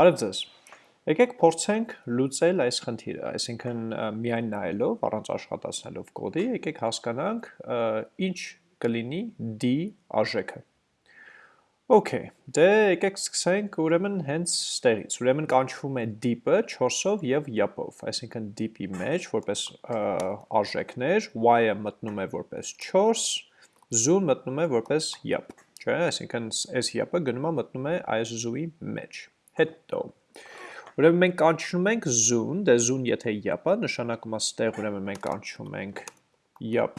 Բարև ձեզ։ Եկեք փորձենք լուծել այս խնդիրը, այսինքն միայն նայելով, առանց աշխատացնելով կոդի, եկեք հասկանանք ինչ կլինի d արժեքը։ Okay, դե եկեք սկսենք ուրեմն հենց ստեղից։ Ուրեմն կանչվում է deep-ը 4-ով եւ yap-ով, այսինքն deep-ի մեջ որպես արժեքներ, y-ը մտնում է որպես 4, zoo-ն մտնում է որպես yap, չէ՞, այսինքն այս yap-ը գնում է մտնում է այս zoo-ի մեջ հետո Ուրեմն մենք կանչում ենք zoom, դե zoom եթե yap-ը, նշանակում է ստեղ ուրեմն մենք կանչում ենք yap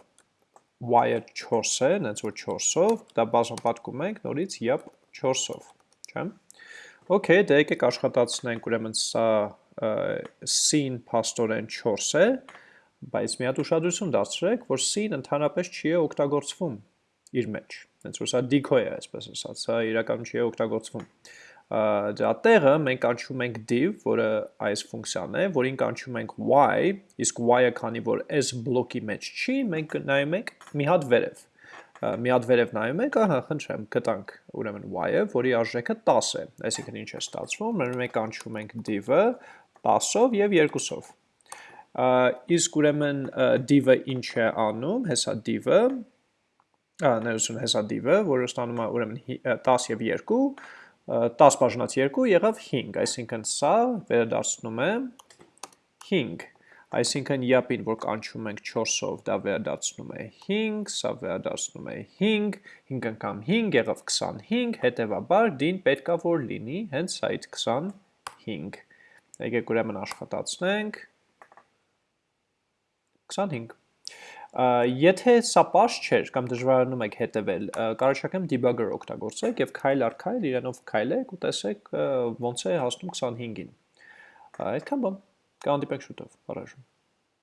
y-ը 4 է, նենց որ 4-ով, դա բազմապատկում ենք նորից yap 4-ով, չէ՞։ Okay, դե եկեք աշխատացնենք ուրեմն սա c-ն փաստորեն 4 է, բայց մի հատ ուշադրություն դարձրեք, որ c-ն ընդհանրապես չի է օգտագործվում իր մեջ։ Հենց որ սա decoy է, այսպես ասած, սա իրականում չի է օգտագործվում դրա տեղը մենք կանչում ենք div, որը այս ֆունկցիան է, որին կանչում ենք y, իսկ y-ը քանի որ այս բլոկի մեջ չի, մենք նայում ենք մի հատ վերև։ Մի հատ վերև նայում ենք, ահա, խնդրեմ, գտանք ուրեմն y-ը, որի արժեքը 10 է։ Այսինքն ինչ է ստացվում, մենք կանչում ենք div-ը 10-ով եւ 2-ով։ Իսկ ուրեմն div-ը ինչ է անում, հեսա div-ը, ահա, ներողություն, հեսա div-ը, որը ստանում է ուրեմն 10 եւ 2 10 բաժնած 2 եղավ 5, այսինքն սա վերադարձնում է 5, այսինքն յապին, որ կանչում ենք 4-ով, դա վերադարձնում է 5, սա վերադարձնում է 5, 5 անգամ 5 եղավ 25, հետևաբար դին պետքա որ լինի հենց այդ 25, եկեք ուրեմն աշխատացնենք 25 Եթե սա պաշ չէր կամ դժվարանում եք հետևել, կարողացեք debugger օգտագործեք եւ քայլ առ քայլ իրանով քայլեք ու տեսեք ոնց է հասնում 25-ին։ Այդքան բան։ Կհանդիպենք շուտով։ Բարեժան։